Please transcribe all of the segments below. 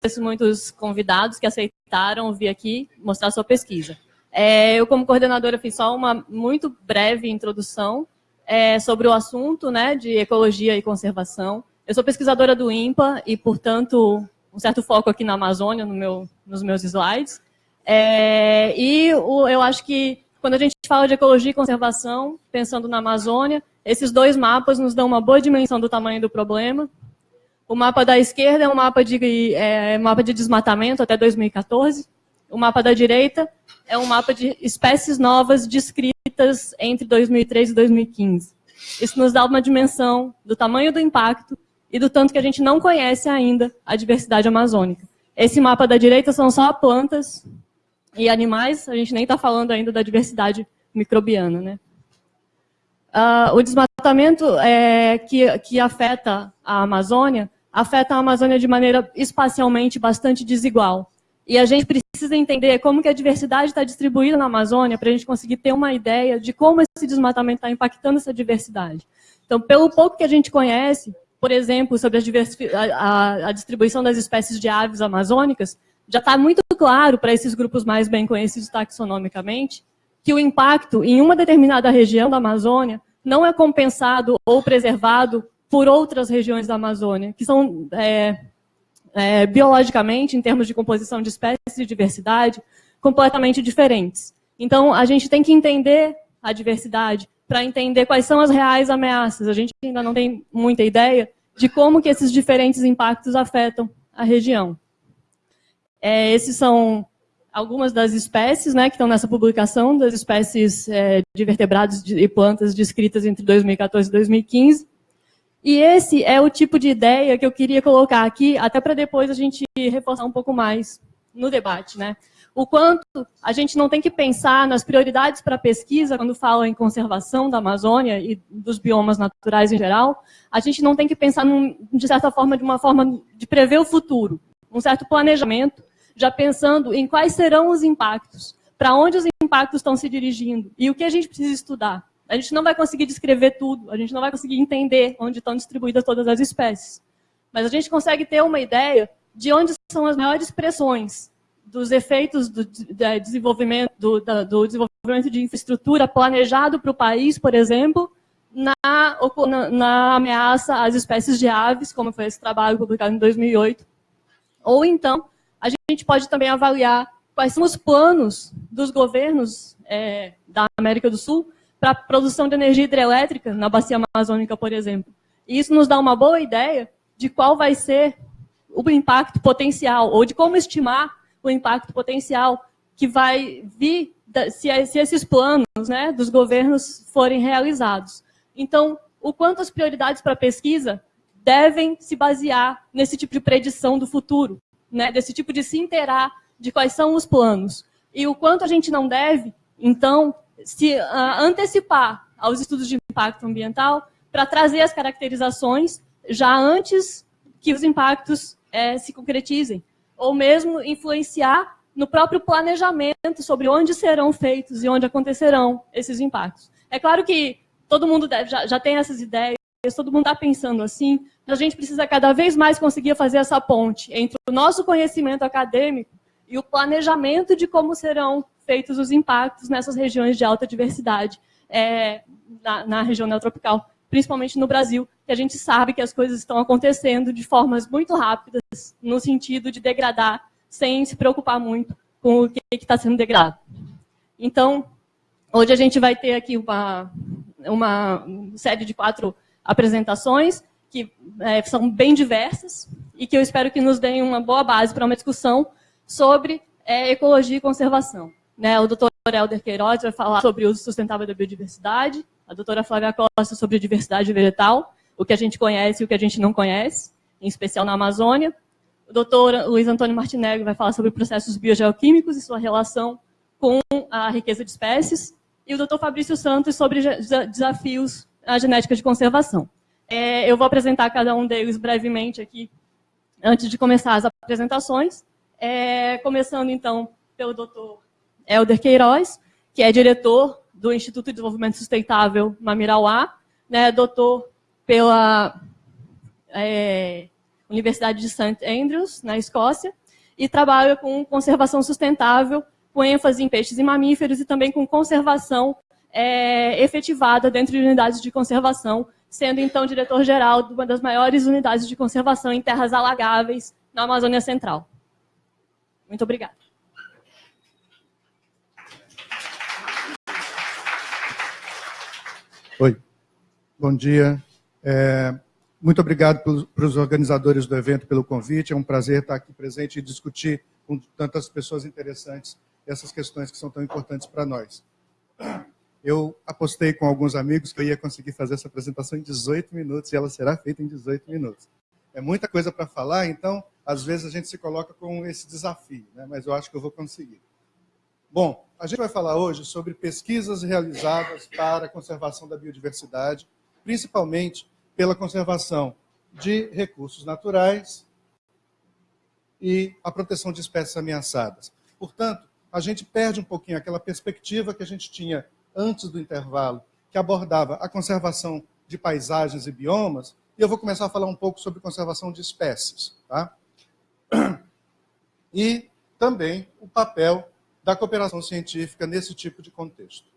agradeço muito os convidados que aceitaram vir aqui mostrar sua pesquisa. É, eu, como coordenadora, fiz só uma muito breve introdução é, sobre o assunto né, de ecologia e conservação. Eu sou pesquisadora do INPA e, portanto, um certo foco aqui na Amazônia no meu, nos meus slides. É, e o, eu acho que quando a gente fala de ecologia e conservação, pensando na Amazônia, esses dois mapas nos dão uma boa dimensão do tamanho do problema. O mapa da esquerda é um mapa de, é, mapa de desmatamento até 2014. O mapa da direita é um mapa de espécies novas descritas entre 2003 e 2015. Isso nos dá uma dimensão do tamanho do impacto e do tanto que a gente não conhece ainda a diversidade amazônica. Esse mapa da direita são só plantas e animais, a gente nem está falando ainda da diversidade microbiana. Né? Uh, o desmatamento é, que, que afeta a Amazônia, afeta a Amazônia de maneira espacialmente bastante desigual. E a gente precisa entender como que a diversidade está distribuída na Amazônia para a gente conseguir ter uma ideia de como esse desmatamento está impactando essa diversidade. Então, pelo pouco que a gente conhece, por exemplo, sobre a, a, a distribuição das espécies de aves amazônicas, já está muito claro para esses grupos mais bem conhecidos taxonomicamente que o impacto em uma determinada região da Amazônia não é compensado ou preservado por outras regiões da Amazônia, que são é, é, biologicamente, em termos de composição de espécies e diversidade, completamente diferentes. Então, a gente tem que entender a diversidade para entender quais são as reais ameaças. A gente ainda não tem muita ideia de como que esses diferentes impactos afetam a região. É, esses são algumas das espécies né, que estão nessa publicação, das espécies é, de vertebrados e plantas descritas entre 2014 e 2015. E esse é o tipo de ideia que eu queria colocar aqui, até para depois a gente reforçar um pouco mais no debate. Né? O quanto a gente não tem que pensar nas prioridades para pesquisa, quando fala em conservação da Amazônia e dos biomas naturais em geral, a gente não tem que pensar, num, de certa forma, de uma forma de prever o futuro, um certo planejamento, já pensando em quais serão os impactos, para onde os impactos estão se dirigindo e o que a gente precisa estudar. A gente não vai conseguir descrever tudo, a gente não vai conseguir entender onde estão distribuídas todas as espécies. Mas a gente consegue ter uma ideia de onde são as maiores pressões dos efeitos do, desenvolvimento, do, do desenvolvimento de infraestrutura planejado para o país, por exemplo, na, na, na, ameaça às espécies de aves, como foi esse trabalho publicado em 2008. Ou então, a gente pode também avaliar quais são os planos dos governos é, da América do Sul para a produção de energia hidrelétrica na bacia amazônica, por exemplo. E isso nos dá uma boa ideia de qual vai ser o impacto potencial, ou de como estimar o impacto potencial que vai vir se, esses planos né, dos governos forem realizados. Então, o quanto as prioridades para a pesquisa devem se basear nesse tipo de predição do futuro, né, desse tipo de se inteirar de quais são os planos. E o quanto a gente não deve, então, se uh, antecipar aos estudos de impacto ambiental para trazer as caracterizações já antes que os impactos é, se concretizem, ou mesmo influenciar no próprio planejamento sobre onde serão feitos e onde acontecerão esses impactos. É claro que todo mundo deve, já, já tem essas ideias, todo mundo está pensando assim, mas a gente precisa cada vez mais conseguir fazer essa ponte entre o nosso conhecimento acadêmico e o planejamento de como serão feitos os impactos nessas regiões de alta diversidade é, na, na região neotropical, principalmente no Brasil, que a gente sabe que as coisas estão acontecendo de formas muito rápidas, no sentido de degradar, sem se preocupar muito com o que está sendo degradado. Então, hoje a gente vai ter aqui uma, uma série de quatro apresentações, que é, são bem diversas, e que eu espero que nos deem uma boa base para uma discussão sobre é, ecologia e conservação. Né, o doutor Helder Queiroz vai falar sobre o uso sustentável da biodiversidade, a doutora Flávia Costa sobre diversidade vegetal, o que a gente conhece e o que a gente não conhece, em especial na Amazônia. O doutor Luiz Antônio Martinelli vai falar sobre processos biogeoquímicos e sua relação com a riqueza de espécies. E o doutor Fabrício Santos sobre desafios à genética de conservação. É, eu vou apresentar cada um deles brevemente aqui, antes de começar as apresentações. É, começando, então, pelo doutor Helder Queiroz, que é diretor do Instituto de Desenvolvimento Sustentável Mamirauá, né, doutor pela é, Universidade de St. Andrews, na Escócia, e trabalha com conservação sustentável, com ênfase em peixes e mamíferos, e também com conservação é, efetivada dentro de unidades de conservação, sendo então diretor-geral de uma das maiores unidades de conservação em terras alagáveis na Amazônia Central. Muito obrigada. Oi, bom dia. É, muito obrigado para os organizadores do evento pelo convite. É um prazer estar aqui presente e discutir com tantas pessoas interessantes essas questões que são tão importantes para nós. Eu apostei com alguns amigos que eu ia conseguir fazer essa apresentação em 18 minutos e ela será feita em 18 minutos. É muita coisa para falar, então, às vezes a gente se coloca com esse desafio, né? mas eu acho que eu vou conseguir. Bom, a gente vai falar hoje sobre pesquisas realizadas para a conservação da biodiversidade, principalmente pela conservação de recursos naturais e a proteção de espécies ameaçadas. Portanto, a gente perde um pouquinho aquela perspectiva que a gente tinha antes do intervalo, que abordava a conservação de paisagens e biomas, e eu vou começar a falar um pouco sobre conservação de espécies. Tá? E também o papel da cooperação científica nesse tipo de contexto.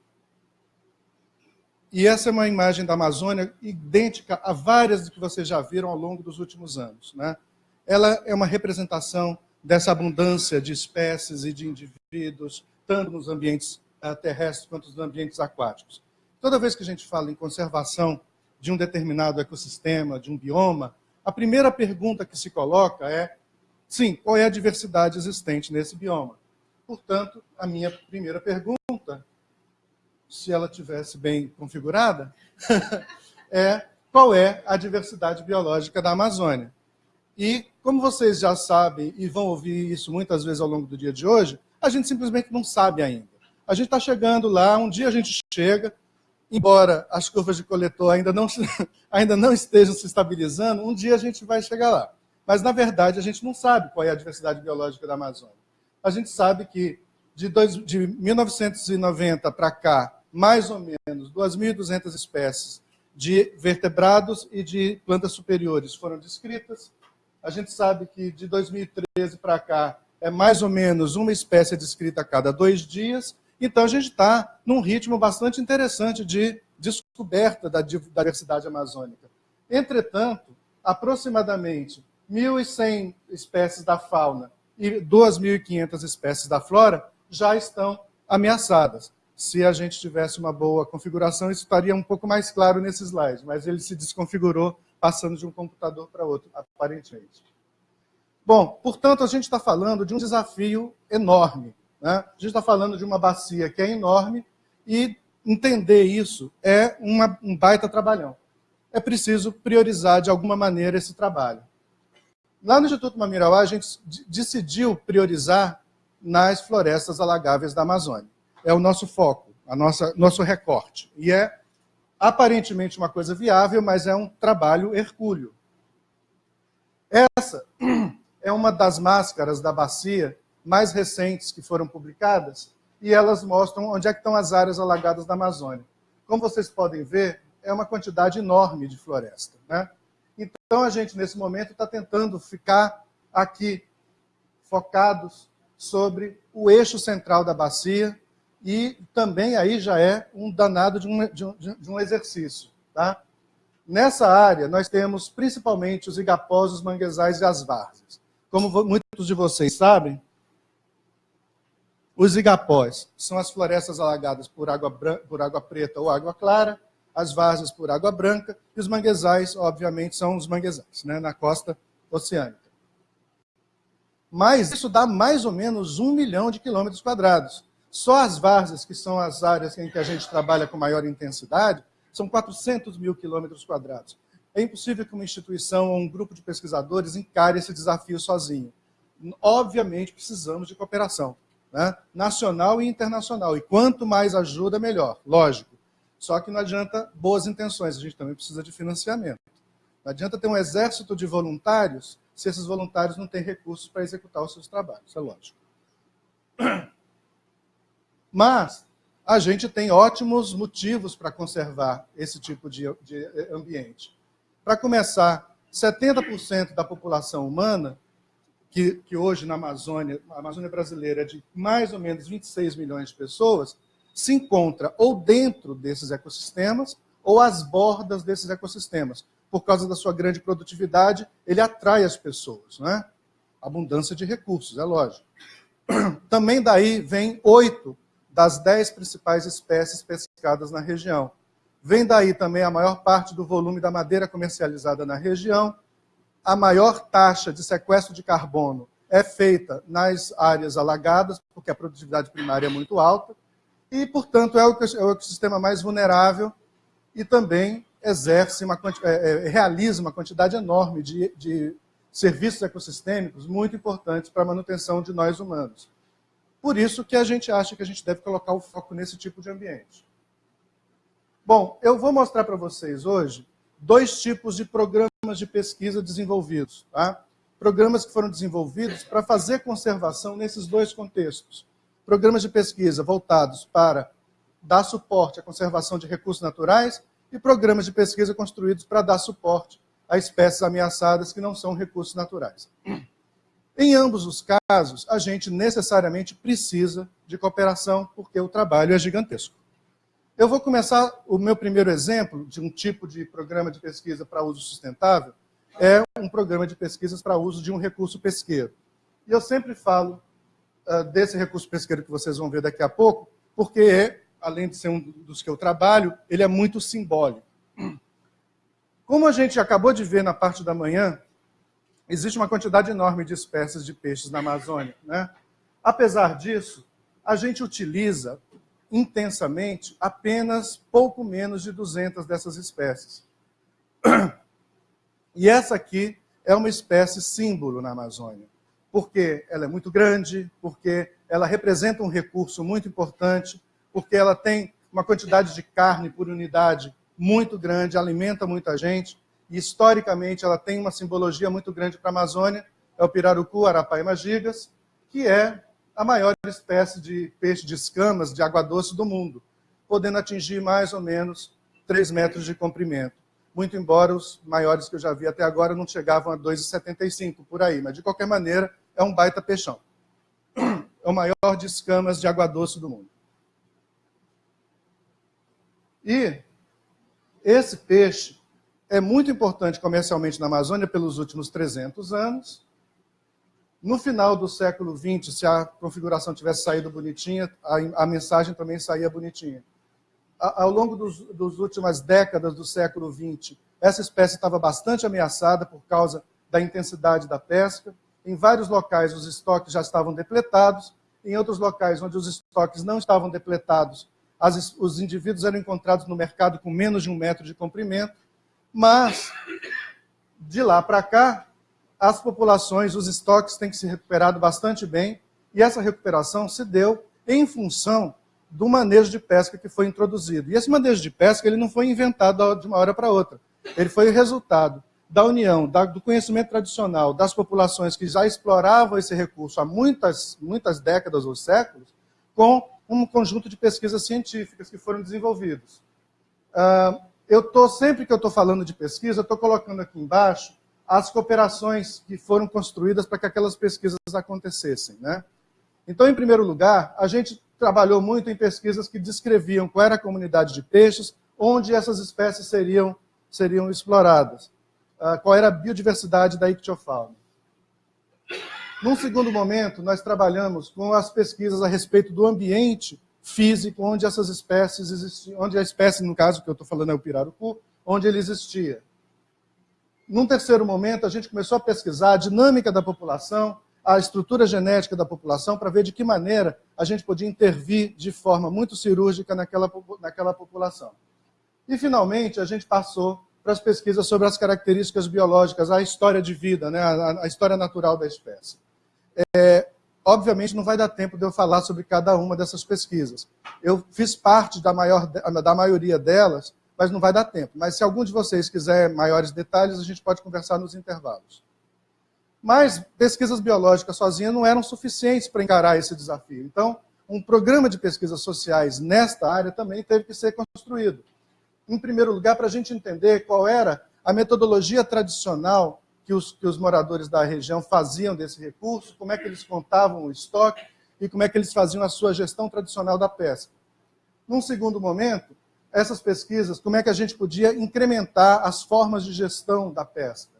E essa é uma imagem da Amazônia idêntica a várias que vocês já viram ao longo dos últimos anos. Né? Ela é uma representação dessa abundância de espécies e de indivíduos, tanto nos ambientes uh, terrestres quanto nos ambientes aquáticos. Toda vez que a gente fala em conservação de um determinado ecossistema, de um bioma, a primeira pergunta que se coloca é, sim, qual é a diversidade existente nesse bioma? Portanto, a minha primeira pergunta, se ela tivesse bem configurada, é qual é a diversidade biológica da Amazônia? E, como vocês já sabem e vão ouvir isso muitas vezes ao longo do dia de hoje, a gente simplesmente não sabe ainda. A gente está chegando lá, um dia a gente chega, embora as curvas de coletor ainda não, ainda não estejam se estabilizando, um dia a gente vai chegar lá. Mas, na verdade, a gente não sabe qual é a diversidade biológica da Amazônia a gente sabe que de, dois, de 1990 para cá, mais ou menos 2.200 espécies de vertebrados e de plantas superiores foram descritas. A gente sabe que de 2013 para cá é mais ou menos uma espécie descrita a cada dois dias. Então, a gente está num ritmo bastante interessante de descoberta da diversidade amazônica. Entretanto, aproximadamente 1.100 espécies da fauna e 2.500 espécies da flora já estão ameaçadas. Se a gente tivesse uma boa configuração, isso estaria um pouco mais claro nesse slide, mas ele se desconfigurou passando de um computador para outro, aparentemente. Bom, portanto, a gente está falando de um desafio enorme. Né? A gente está falando de uma bacia que é enorme e entender isso é uma, um baita trabalhão. É preciso priorizar de alguma maneira esse trabalho. Lá no Instituto Mamirauá, a gente decidiu priorizar nas florestas alagáveis da Amazônia. É o nosso foco, a nossa, nosso recorte. E é aparentemente uma coisa viável, mas é um trabalho hercúleo. Essa é uma das máscaras da bacia mais recentes que foram publicadas, e elas mostram onde é que estão as áreas alagadas da Amazônia. Como vocês podem ver, é uma quantidade enorme de floresta. Né? Então, a gente, nesse momento, está tentando ficar aqui focados sobre o eixo central da bacia e também aí já é um danado de um, de um, de um exercício. Tá? Nessa área, nós temos principalmente os igapós, os manguezais e as várzeas. Como muitos de vocês sabem, os igapós são as florestas alagadas por água, por água preta ou água clara, as várzeas por água branca, e os manguezais, obviamente, são os manguezais, né, na costa oceânica. Mas isso dá mais ou menos um milhão de quilômetros quadrados. Só as várzeas, que são as áreas em que a gente trabalha com maior intensidade, são 400 mil quilômetros quadrados. É impossível que uma instituição ou um grupo de pesquisadores encare esse desafio sozinho. Obviamente, precisamos de cooperação, né? nacional e internacional. E quanto mais ajuda, melhor, lógico. Só que não adianta boas intenções, a gente também precisa de financiamento. Não adianta ter um exército de voluntários se esses voluntários não têm recursos para executar os seus trabalhos, é lógico. Mas a gente tem ótimos motivos para conservar esse tipo de, de ambiente. Para começar, 70% da população humana, que, que hoje na Amazônia, a Amazônia brasileira é de mais ou menos 26 milhões de pessoas, se encontra ou dentro desses ecossistemas ou às bordas desses ecossistemas. Por causa da sua grande produtividade, ele atrai as pessoas. Né? Abundância de recursos, é lógico. Também daí vem oito das dez principais espécies pescadas na região. Vem daí também a maior parte do volume da madeira comercializada na região. A maior taxa de sequestro de carbono é feita nas áreas alagadas, porque a produtividade primária é muito alta, e, portanto, é o é ecossistema mais vulnerável e também exerce uma, é, é, realiza uma quantidade enorme de, de serviços ecossistêmicos muito importantes para a manutenção de nós humanos. Por isso que a gente acha que a gente deve colocar o foco nesse tipo de ambiente. Bom, eu vou mostrar para vocês hoje dois tipos de programas de pesquisa desenvolvidos. Tá? Programas que foram desenvolvidos para fazer conservação nesses dois contextos. Programas de pesquisa voltados para dar suporte à conservação de recursos naturais e programas de pesquisa construídos para dar suporte a espécies ameaçadas que não são recursos naturais. Em ambos os casos, a gente necessariamente precisa de cooperação, porque o trabalho é gigantesco. Eu vou começar, o meu primeiro exemplo de um tipo de programa de pesquisa para uso sustentável é um programa de pesquisas para uso de um recurso pesqueiro. E eu sempre falo desse recurso pesqueiro que vocês vão ver daqui a pouco, porque, além de ser um dos que eu trabalho, ele é muito simbólico. Como a gente acabou de ver na parte da manhã, existe uma quantidade enorme de espécies de peixes na Amazônia. Né? Apesar disso, a gente utiliza intensamente apenas pouco menos de 200 dessas espécies. E essa aqui é uma espécie símbolo na Amazônia, porque ela é muito grande, porque ela representa um recurso muito importante, porque ela tem uma quantidade de carne por unidade muito grande, alimenta muita gente, e historicamente ela tem uma simbologia muito grande para a Amazônia, é o pirarucu arapaima gigas, que é a maior espécie de peixe de escamas de água doce do mundo, podendo atingir mais ou menos 3 metros de comprimento. Muito embora os maiores que eu já vi até agora não chegavam a 2,75 por aí, mas de qualquer maneira é um baita peixão. É o maior de escamas de água doce do mundo. E esse peixe é muito importante comercialmente na Amazônia pelos últimos 300 anos. No final do século XX, se a configuração tivesse saído bonitinha, a, a mensagem também saía bonitinha. A, ao longo das dos últimas décadas do século XX, essa espécie estava bastante ameaçada por causa da intensidade da pesca. Em vários locais, os estoques já estavam depletados. Em outros locais, onde os estoques não estavam depletados, as, os indivíduos eram encontrados no mercado com menos de um metro de comprimento, mas de lá para cá, as populações, os estoques têm que se recuperado bastante bem, e essa recuperação se deu em função do manejo de pesca que foi introduzido. E esse manejo de pesca ele não foi inventado de uma hora para outra. Ele foi o resultado da união, da, do conhecimento tradicional das populações que já exploravam esse recurso há muitas, muitas décadas ou séculos, com um conjunto de pesquisas científicas que foram desenvolvidas. Uh, eu estou, sempre que eu estou falando de pesquisa, estou colocando aqui embaixo as cooperações que foram construídas para que aquelas pesquisas acontecessem. Né? Então, em primeiro lugar, a gente trabalhou muito em pesquisas que descreviam qual era a comunidade de peixes, onde essas espécies seriam, seriam exploradas, uh, qual era a biodiversidade da ictiofauna. Num segundo momento, nós trabalhamos com as pesquisas a respeito do ambiente físico onde essas espécies existiam, onde a espécie, no caso que eu estou falando é o pirarucu, onde ele existia. Num terceiro momento, a gente começou a pesquisar a dinâmica da população, a estrutura genética da população, para ver de que maneira a gente podia intervir de forma muito cirúrgica naquela, naquela população. E, finalmente, a gente passou para as pesquisas sobre as características biológicas, a história de vida, né, a, a história natural da espécie. É, obviamente não vai dar tempo de eu falar sobre cada uma dessas pesquisas. Eu fiz parte da, maior, da maioria delas, mas não vai dar tempo. Mas se algum de vocês quiser maiores detalhes, a gente pode conversar nos intervalos. Mas pesquisas biológicas sozinhas não eram suficientes para encarar esse desafio. Então, um programa de pesquisas sociais nesta área também teve que ser construído. Em primeiro lugar, para a gente entender qual era a metodologia tradicional que os, que os moradores da região faziam desse recurso, como é que eles contavam o estoque e como é que eles faziam a sua gestão tradicional da pesca. Num segundo momento, essas pesquisas, como é que a gente podia incrementar as formas de gestão da pesca.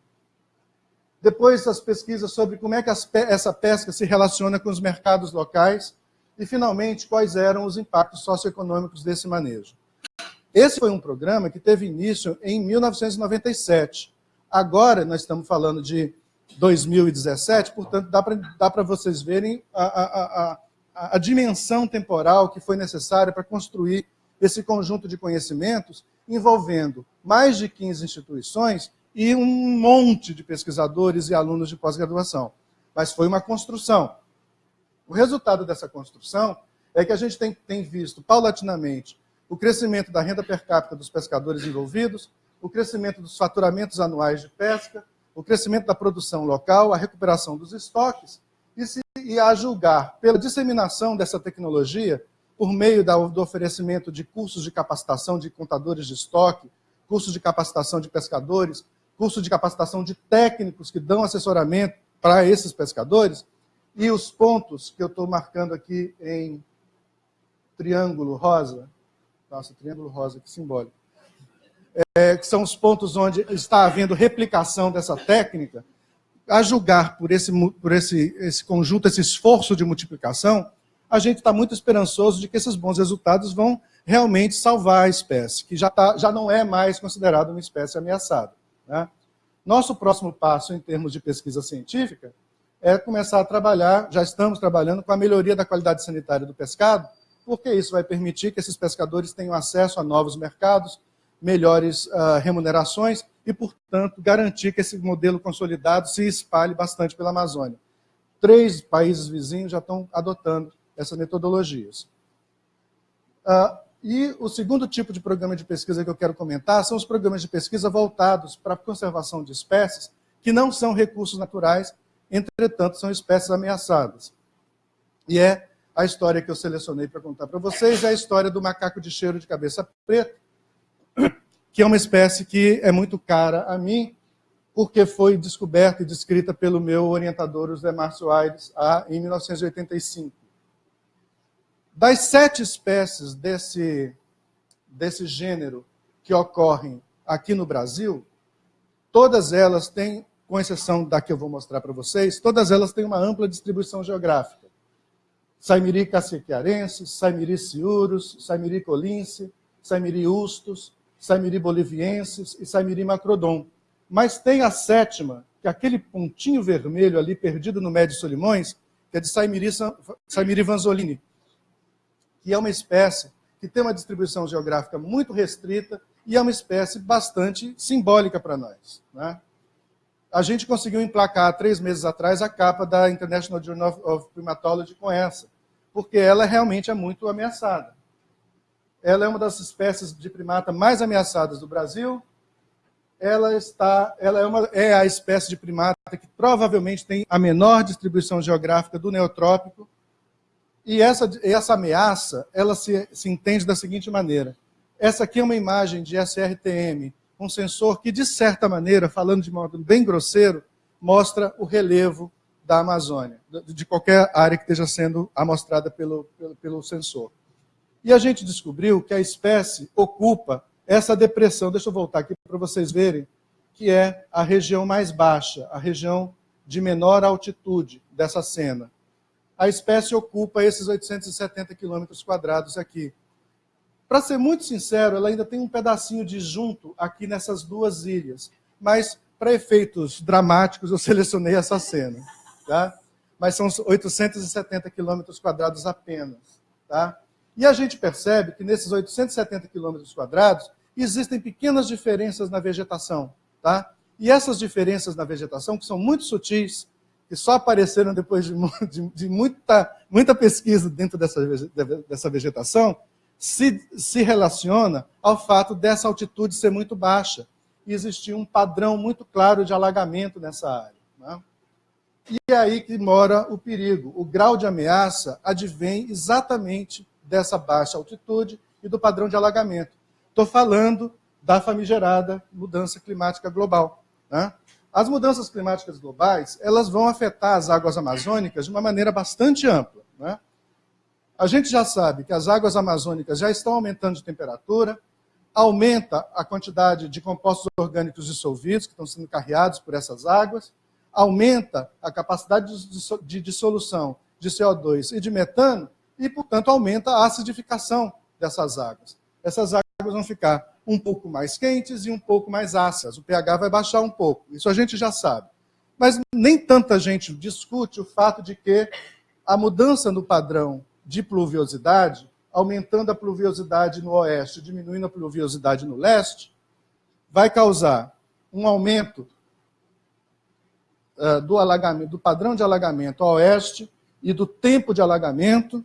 Depois, as pesquisas sobre como é que essa pesca se relaciona com os mercados locais e, finalmente, quais eram os impactos socioeconômicos desse manejo. Esse foi um programa que teve início em 1997. Agora, nós estamos falando de 2017, portanto, dá para vocês verem a, a, a, a dimensão temporal que foi necessária para construir esse conjunto de conhecimentos envolvendo mais de 15 instituições e um monte de pesquisadores e alunos de pós-graduação. Mas foi uma construção. O resultado dessa construção é que a gente tem, tem visto paulatinamente o crescimento da renda per capita dos pescadores envolvidos, o crescimento dos faturamentos anuais de pesca, o crescimento da produção local, a recuperação dos estoques, e, se, e a julgar pela disseminação dessa tecnologia, por meio da, do oferecimento de cursos de capacitação de contadores de estoque, cursos de capacitação de pescadores, cursos de capacitação de técnicos que dão assessoramento para esses pescadores, e os pontos que eu estou marcando aqui em triângulo rosa, nossa, triângulo rosa, que simbólico, é, que são os pontos onde está havendo replicação dessa técnica, a julgar por esse, por esse, esse conjunto, esse esforço de multiplicação, a gente está muito esperançoso de que esses bons resultados vão realmente salvar a espécie, que já, tá, já não é mais considerada uma espécie ameaçada. Né? Nosso próximo passo em termos de pesquisa científica é começar a trabalhar, já estamos trabalhando com a melhoria da qualidade sanitária do pescado, porque isso vai permitir que esses pescadores tenham acesso a novos mercados, melhores uh, remunerações e, portanto, garantir que esse modelo consolidado se espalhe bastante pela Amazônia. Três países vizinhos já estão adotando essas metodologias. Uh, e o segundo tipo de programa de pesquisa que eu quero comentar são os programas de pesquisa voltados para a conservação de espécies que não são recursos naturais entretanto, são espécies ameaçadas. E é a história que eu selecionei para contar para vocês, é a história do macaco de cheiro de cabeça preta, que é uma espécie que é muito cara a mim, porque foi descoberta e descrita pelo meu orientador, José Márcio Aires, em 1985. Das sete espécies desse, desse gênero que ocorrem aqui no Brasil, todas elas têm com exceção da que eu vou mostrar para vocês, todas elas têm uma ampla distribuição geográfica. Saimiri caciquiarense, Saimiri ciurus, Saimiri colince, Saimiri ustus, Saimiri boliviensis e Saimiri macrodon. Mas tem a sétima, que é aquele pontinho vermelho ali perdido no Médio Solimões, que é de Saimiri, Saimiri vanzolini, que é uma espécie que tem uma distribuição geográfica muito restrita e é uma espécie bastante simbólica para nós. Né? a gente conseguiu emplacar, três meses atrás, a capa da International Journal of Primatology com essa, porque ela realmente é muito ameaçada. Ela é uma das espécies de primata mais ameaçadas do Brasil. Ela, está, ela é, uma, é a espécie de primata que provavelmente tem a menor distribuição geográfica do neotrópico. E essa, essa ameaça, ela se, se entende da seguinte maneira. Essa aqui é uma imagem de SRTM um sensor que, de certa maneira, falando de modo bem grosseiro, mostra o relevo da Amazônia, de qualquer área que esteja sendo amostrada pelo, pelo, pelo sensor. E a gente descobriu que a espécie ocupa essa depressão, deixa eu voltar aqui para vocês verem, que é a região mais baixa, a região de menor altitude dessa cena. A espécie ocupa esses 870 quilômetros quadrados aqui. Para ser muito sincero, ela ainda tem um pedacinho de junto aqui nessas duas ilhas. Mas, para efeitos dramáticos, eu selecionei essa cena. Tá? Mas são 870 quilômetros quadrados apenas. Tá? E a gente percebe que nesses 870 quilômetros quadrados existem pequenas diferenças na vegetação. Tá? E essas diferenças na vegetação, que são muito sutis, que só apareceram depois de, de, de muita, muita pesquisa dentro dessa, dessa vegetação, se, se relaciona ao fato dessa altitude ser muito baixa e existir um padrão muito claro de alagamento nessa área. E é aí que mora o perigo. O grau de ameaça advém exatamente dessa baixa altitude e do padrão de alagamento. Estou falando da famigerada mudança climática global. Né? As mudanças climáticas globais elas vão afetar as águas amazônicas de uma maneira bastante ampla. Né? A gente já sabe que as águas amazônicas já estão aumentando de temperatura, aumenta a quantidade de compostos orgânicos dissolvidos que estão sendo carreados por essas águas, aumenta a capacidade de dissolução de CO2 e de metano e, portanto, aumenta a acidificação dessas águas. Essas águas vão ficar um pouco mais quentes e um pouco mais ácidas. O pH vai baixar um pouco. Isso a gente já sabe. Mas nem tanta gente discute o fato de que a mudança no padrão de pluviosidade, aumentando a pluviosidade no oeste, diminuindo a pluviosidade no leste, vai causar um aumento uh, do, alagamento, do padrão de alagamento ao oeste e do tempo de alagamento,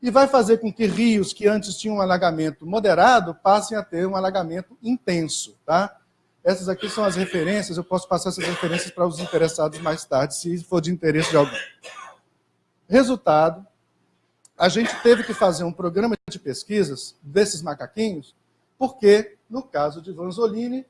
e vai fazer com que rios que antes tinham um alagamento moderado passem a ter um alagamento intenso. Tá? Essas aqui são as referências, eu posso passar essas referências para os interessados mais tarde, se for de interesse de alguém. Resultado, a gente teve que fazer um programa de pesquisas desses macaquinhos, porque, no caso de Vanzolini,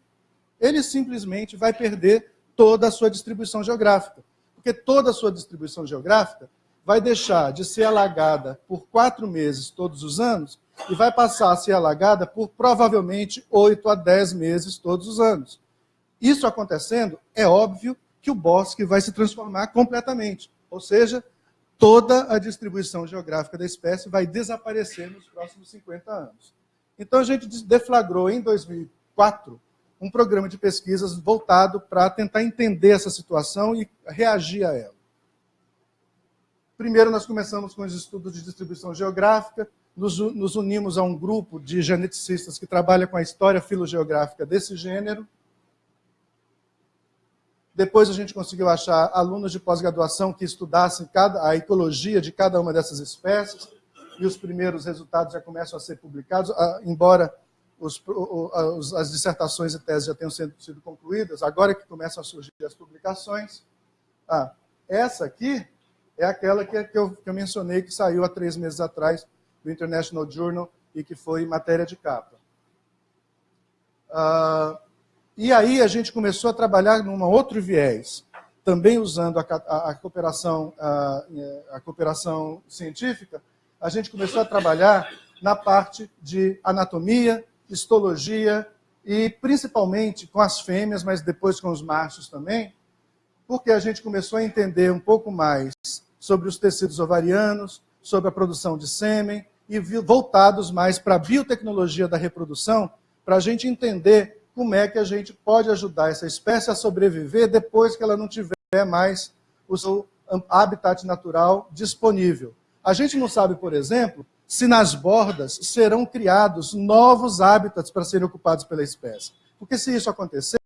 ele simplesmente vai perder toda a sua distribuição geográfica. Porque toda a sua distribuição geográfica vai deixar de ser alagada por quatro meses todos os anos e vai passar a ser alagada por provavelmente oito a dez meses todos os anos. Isso acontecendo, é óbvio que o bosque vai se transformar completamente. Ou seja, toda a distribuição geográfica da espécie vai desaparecer nos próximos 50 anos. Então a gente deflagrou em 2004 um programa de pesquisas voltado para tentar entender essa situação e reagir a ela. Primeiro, nós começamos com os estudos de distribuição geográfica, nos, unimos a um grupo de geneticistas que trabalha com a história filogeográfica desse gênero. Depois a gente conseguiu achar alunos de pós-graduação que estudassem cada, a ecologia de cada uma dessas espécies, e os primeiros resultados já começam a ser publicados, embora os, os, as dissertações e teses já tenham sido, sido concluídas, agora é que começam a surgir as publicações. Ah, essa aqui é aquela que, que, eu, que eu mencionei, que saiu há três meses atrás do International Journal e que foi matéria de capa. Uh, e aí a gente começou a trabalhar num outro viés, também usando a, a, a cooperação, a, a, cooperação científica, a gente começou a trabalhar na parte de anatomia, histologia e principalmente com as fêmeas, mas depois com os machos também, porque a gente começou a entender um pouco mais sobre os tecidos ovarianos, sobre a produção de sêmen, e voltados mais para a biotecnologia da reprodução, para a gente entender como é que a gente pode ajudar essa espécie a sobreviver depois que ela não tiver mais o seu habitat natural disponível. A gente não sabe, por exemplo, se nas bordas serão criados novos hábitats para serem ocupados pela espécie. Porque se isso acontecer,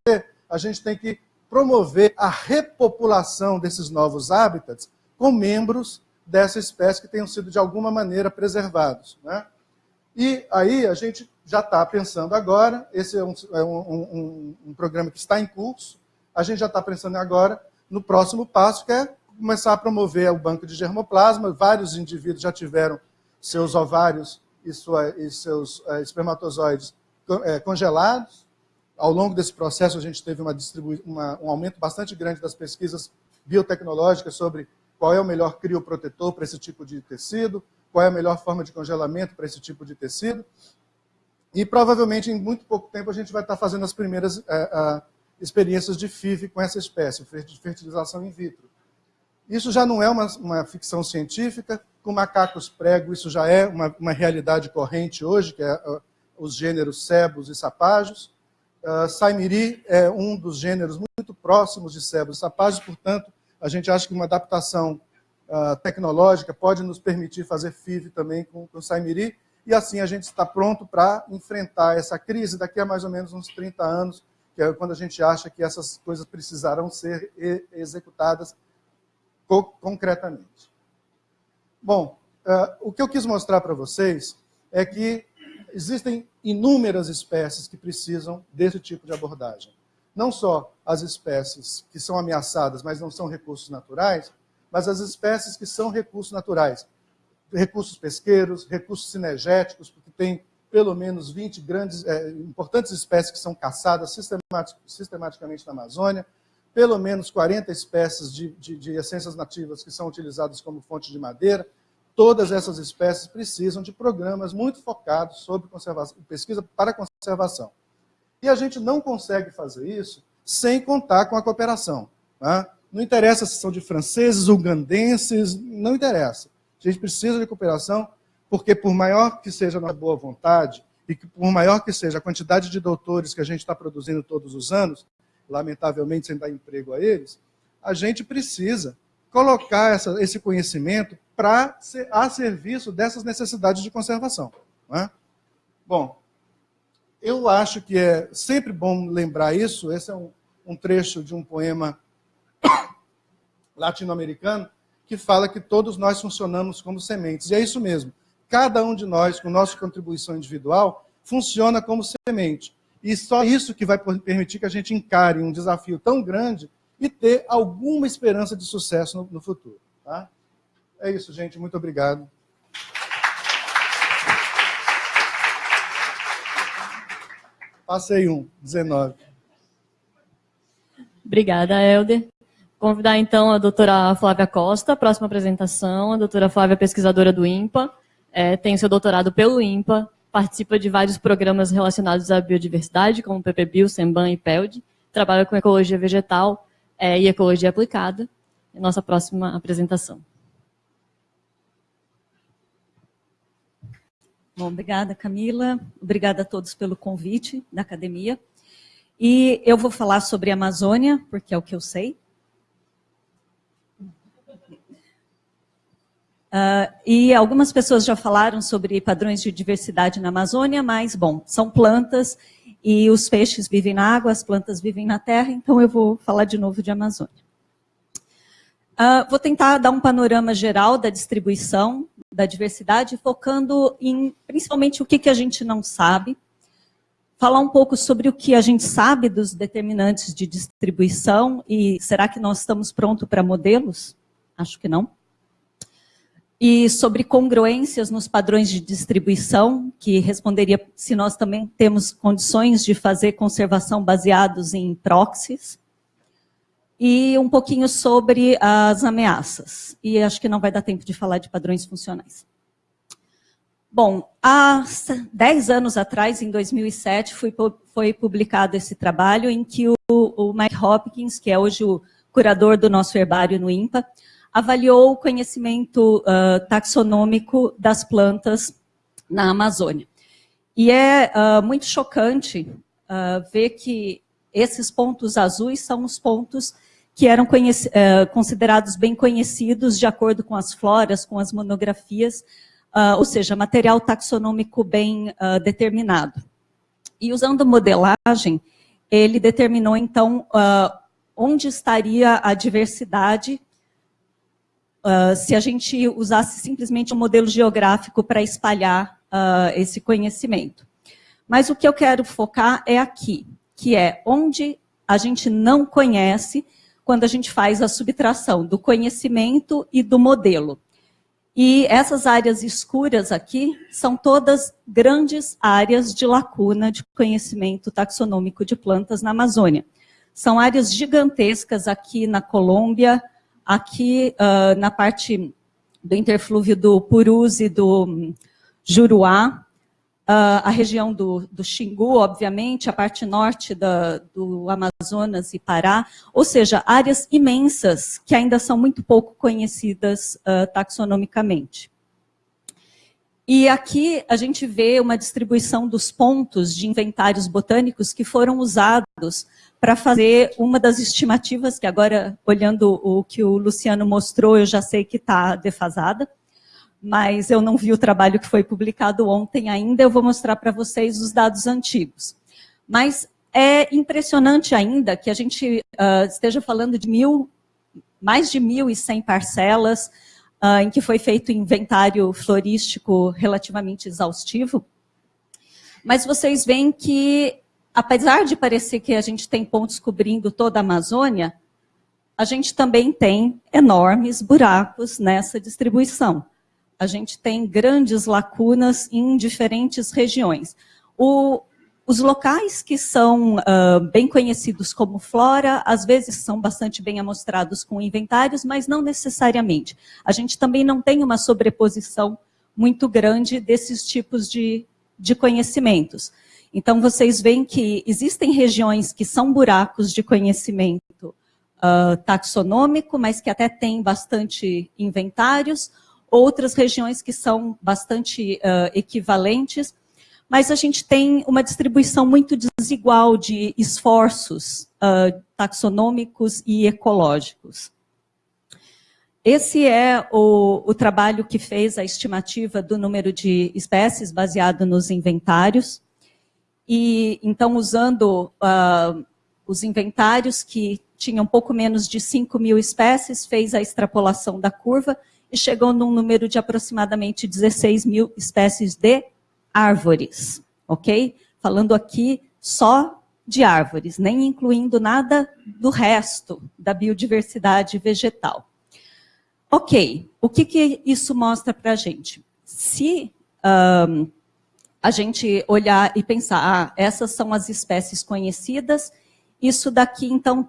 a gente tem que promover a repopulação desses novos hábitats com membros dessa espécie que tenham sido de alguma maneira preservados. Né? E aí a gente já está pensando agora, esse é, um, é um, um, um, programa que está em curso, a gente já está pensando agora no próximo passo, que é começar a promover o banco de germoplasma. Vários indivíduos já tiveram seus ovários e, sua, e seus é, espermatozoides é, congelados. Ao longo desse processo, a gente teve uma uma, um aumento bastante grande das pesquisas biotecnológicas sobre qual é o melhor crioprotetor para esse tipo de tecido, qual é a melhor forma de congelamento para esse tipo de tecido. E provavelmente em muito pouco tempo a gente vai estar fazendo as primeiras é, experiências de FIV com essa espécie, fertilização in vitro. Isso já não é uma, uma ficção científica, com macacos prego isso já é uma, uma realidade corrente hoje, que é uh, os gêneros sebos e sapajos. Uh, Saimiri é um dos gêneros muito próximos de sebos e sapajos, portanto, a gente acha que uma adaptação uh, tecnológica pode nos permitir fazer FIV também com, com Saimiri, e assim a gente está pronto para enfrentar essa crise daqui a mais ou menos uns 30 anos, que é quando a gente acha que essas coisas precisarão ser executadas co concretamente. Bom, uh, o que eu quis mostrar para vocês é que existem inúmeras espécies que precisam desse tipo de abordagem não só as espécies que são ameaçadas, mas não são recursos naturais, mas as espécies que são recursos naturais. Recursos pesqueiros, recursos cinegéticos, porque tem pelo menos 20 grandes, é, importantes espécies que são caçadas sistematicamente na Amazônia, pelo menos 40 espécies de, de, de essências nativas que são utilizadas como fonte de madeira. Todas essas espécies precisam de programas muito focados sobre pesquisa para conservação. E a gente não consegue fazer isso sem contar com a cooperação. Tá? Não interessa se são de franceses, ugandenses, não interessa. A gente precisa de cooperação porque por maior que seja a nossa boa vontade e que por maior que seja a quantidade de doutores que a gente está produzindo todos os anos, lamentavelmente sem dar emprego a eles, a gente precisa colocar essa, esse conhecimento para a serviço dessas necessidades de conservação. É? Bom, eu acho que é sempre bom lembrar isso. Esse é um, um trecho de um poema latino-americano que fala que todos nós funcionamos como sementes. E é isso mesmo. Cada um de nós, com nossa contribuição individual, funciona como semente. E só isso que vai permitir que a gente encare um desafio tão grande e ter alguma esperança de sucesso no, no futuro. Tá? É isso, gente. Muito obrigado. Passei um, 19. Obrigada, Helder. Convidar então a doutora Flávia Costa, próxima apresentação. A doutora Flávia é pesquisadora do INPA, é, tem seu doutorado pelo INPA, participa de vários programas relacionados à biodiversidade, como PPBio, SEMBAN e PELD, trabalha com ecologia vegetal é, e ecologia aplicada. Nossa próxima apresentação. Bom, obrigada, Camila. Obrigada a todos pelo convite da academia. E eu vou falar sobre a Amazônia, porque é o que eu sei. Uh, e algumas pessoas já falaram sobre padrões de diversidade na Amazônia, mas, bom, são plantas e os peixes vivem na água, as plantas vivem na terra, então eu vou falar de novo de Amazônia. Uh, vou tentar dar um panorama geral da distribuição da diversidade, focando em principalmente o que, que a gente não sabe, falar um pouco sobre o que a gente sabe dos determinantes de distribuição e será que nós estamos prontos para modelos? Acho que não e sobre congruências nos padrões de distribuição, que responderia se nós também temos condições de fazer conservação baseados em proxies, e um pouquinho sobre as ameaças. E acho que não vai dar tempo de falar de padrões funcionais. Bom, há 10 anos atrás, em 2007, foi, foi publicado esse trabalho em que o, o Mike Hopkins, que é hoje o curador do nosso herbário no INPA, avaliou o conhecimento uh, taxonômico das plantas na Amazônia. E é uh, muito chocante uh, ver que esses pontos azuis são os pontos que eram considerados bem conhecidos de acordo com as floras, com as monografias, ou seja, material taxonômico bem determinado. E usando modelagem, ele determinou, então, onde estaria a diversidade uh, se a gente usasse simplesmente um modelo geográfico para espalhar uh, esse conhecimento. Mas o que eu quero focar é aqui, que é onde a gente não conhece quando a gente faz a subtração do conhecimento e do modelo. E essas áreas escuras aqui são todas grandes áreas de lacuna de conhecimento taxonômico de plantas na Amazônia. São áreas gigantescas aqui na Colômbia, Aqui, uh, na parte do interflúvio do Purus e do um, Juruá, uh, a região do, do Xingu, obviamente, a parte norte da, do Amazonas e Pará, ou seja, áreas imensas que ainda são muito pouco conhecidas uh, taxonomicamente. E aqui a gente vê uma distribuição dos pontos de inventários botânicos que foram usados para fazer uma das estimativas, que agora, olhando o que o Luciano mostrou, eu já sei que está defasada, mas eu não vi o trabalho que foi publicado ontem ainda, eu vou mostrar para vocês os dados antigos. Mas é impressionante ainda que a gente uh, esteja falando de mil, mais de 1.100 parcelas, uh, em que foi feito inventário florístico relativamente exaustivo, mas vocês veem que apesar de parecer que a gente tem pontos cobrindo toda a Amazônia, a gente também tem enormes buracos nessa distribuição. a gente tem grandes lacunas em diferentes regiões. O, os locais que são uh, bem conhecidos como flora, às vezes são bastante bem amostrados com inventários, mas não necessariamente. A gente também não tem uma sobreposição muito grande desses tipos de, de conhecimentos. Então, vocês veem que existem regiões que são buracos de conhecimento uh, taxonômico, mas que até têm bastante inventários, outras regiões que são bastante uh, equivalentes, mas a gente tem uma distribuição muito desigual de esforços uh, taxonômicos e ecológicos. Esse é o, o, trabalho que fez a estimativa do número de espécies baseado nos inventários. E então, usando uh, os inventários que tinham pouco menos de 5 mil espécies, fez a extrapolação da curva e chegou num número de aproximadamente 16 mil espécies de árvores, ok? Falando aqui só de árvores, nem incluindo nada do resto da biodiversidade vegetal. Ok, o que, que isso mostra para a gente? Se um, a gente olhar e pensar, ah, essas são as espécies conhecidas, isso daqui, então,